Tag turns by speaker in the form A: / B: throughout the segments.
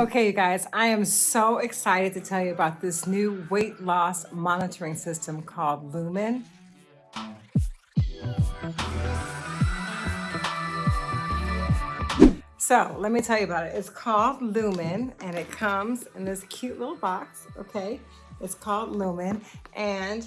A: Okay, you guys, I am so excited to tell you about this new weight loss monitoring system called Lumen. So let me tell you about it. It's called Lumen and it comes in this cute little box, okay? It's called Lumen and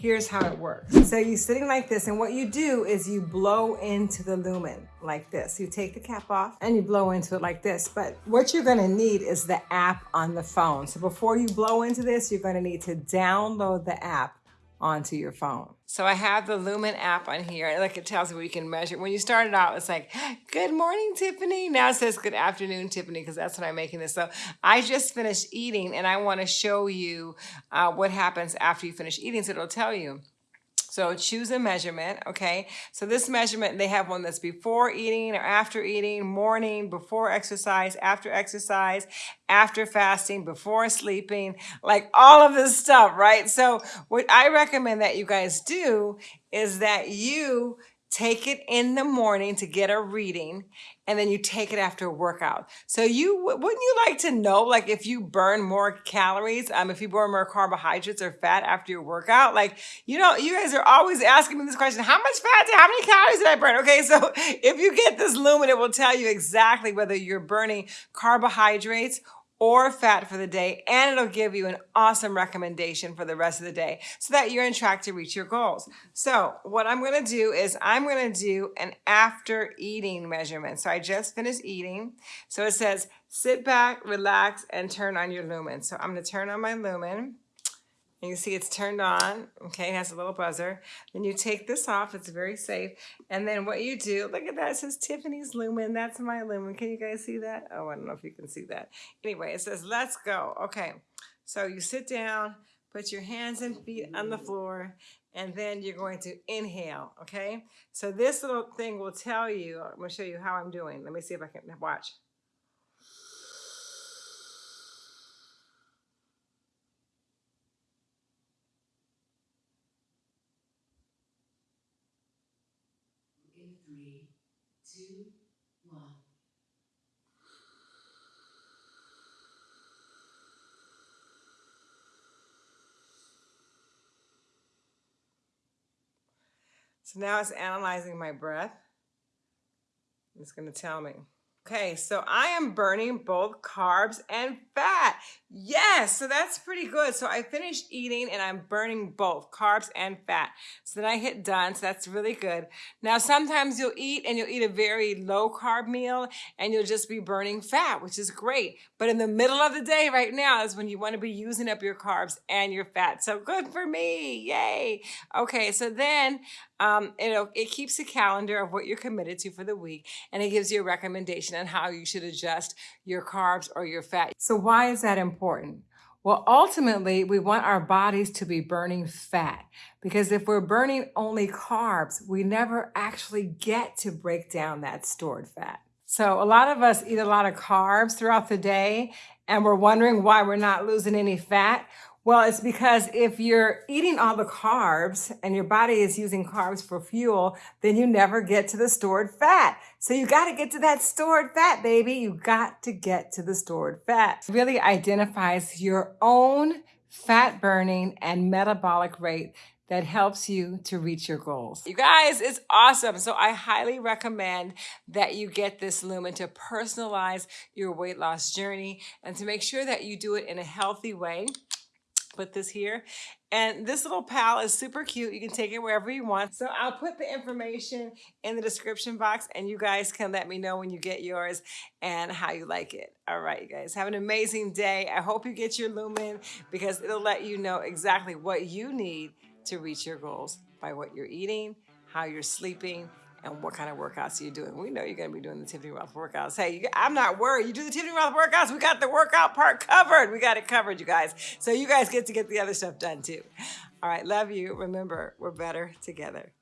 A: here's how it works. So you're sitting like this and what you do is you blow into the lumen like this. You take the cap off and you blow into it like this. But what you're gonna need is the app on the phone. So before you blow into this, you're gonna need to download the app onto your phone. So I have the Lumen app on here. Like it tells you you can measure. When you started out, it's like, good morning, Tiffany. Now it says good afternoon, Tiffany, because that's when I'm making this. So I just finished eating and I want to show you uh, what happens after you finish eating. So it'll tell you. So choose a measurement, okay? So this measurement, they have one that's before eating or after eating, morning, before exercise, after exercise, after fasting, before sleeping, like all of this stuff, right? So what I recommend that you guys do is that you take it in the morning to get a reading and then you take it after a workout. So you wouldn't you like to know like if you burn more calories, um if you burn more carbohydrates or fat after your workout? Like you know, you guys are always asking me this question, how much fat how many calories did I burn? Okay, so if you get this lumen it will tell you exactly whether you're burning carbohydrates or fat for the day, and it'll give you an awesome recommendation for the rest of the day so that you're on track to reach your goals. So what I'm gonna do is I'm gonna do an after eating measurement. So I just finished eating. So it says, sit back, relax, and turn on your lumen. So I'm gonna turn on my lumen. You can see it's turned on, okay, it has a little buzzer. Then you take this off, it's very safe. And then what you do, look at that, it says Tiffany's Lumen, that's my Lumen. Can you guys see that? Oh, I don't know if you can see that. Anyway, it says, let's go. Okay, so you sit down, put your hands and feet on the floor, and then you're going to inhale, okay? So this little thing will tell you, I'm gonna show you how I'm doing. Let me see if I can watch.
B: Three, two, one.
A: So now it's analyzing my breath. It's going to tell me. Okay, so I am burning both carbs and fat. Yes, so that's pretty good. So I finished eating and I'm burning both carbs and fat. So then I hit done, so that's really good. Now sometimes you'll eat and you'll eat a very low carb meal and you'll just be burning fat, which is great. But in the middle of the day right now is when you want to be using up your carbs and your fat. So good for me, yay. Okay, so then um, it it keeps a calendar of what you're committed to for the week and it gives you a recommendation on how you should adjust your carbs or your fat. So why is that important? Well, ultimately, we want our bodies to be burning fat because if we're burning only carbs, we never actually get to break down that stored fat. So a lot of us eat a lot of carbs throughout the day and we're wondering why we're not losing any fat. Well, it's because if you're eating all the carbs and your body is using carbs for fuel, then you never get to the stored fat. So you got to get to that stored fat, baby. You got to get to the stored fat. It really identifies your own fat burning and metabolic rate that helps you to reach your goals. You guys, it's awesome. So I highly recommend that you get this Lumen to personalize your weight loss journey and to make sure that you do it in a healthy way put this here. And this little pal is super cute. You can take it wherever you want. So I'll put the information in the description box and you guys can let me know when you get yours and how you like it. All right, you guys, have an amazing day. I hope you get your Lumen because it'll let you know exactly what you need to reach your goals by what you're eating, how you're sleeping, and what kind of workouts are you're doing. We know you're gonna be doing the Tiffany Rothe workouts. Hey, I'm not worried. You do the Tiffany Rothe workouts, we got the workout part covered. We got it covered, you guys. So you guys get to get the other stuff done too. All right, love you. Remember, we're better together.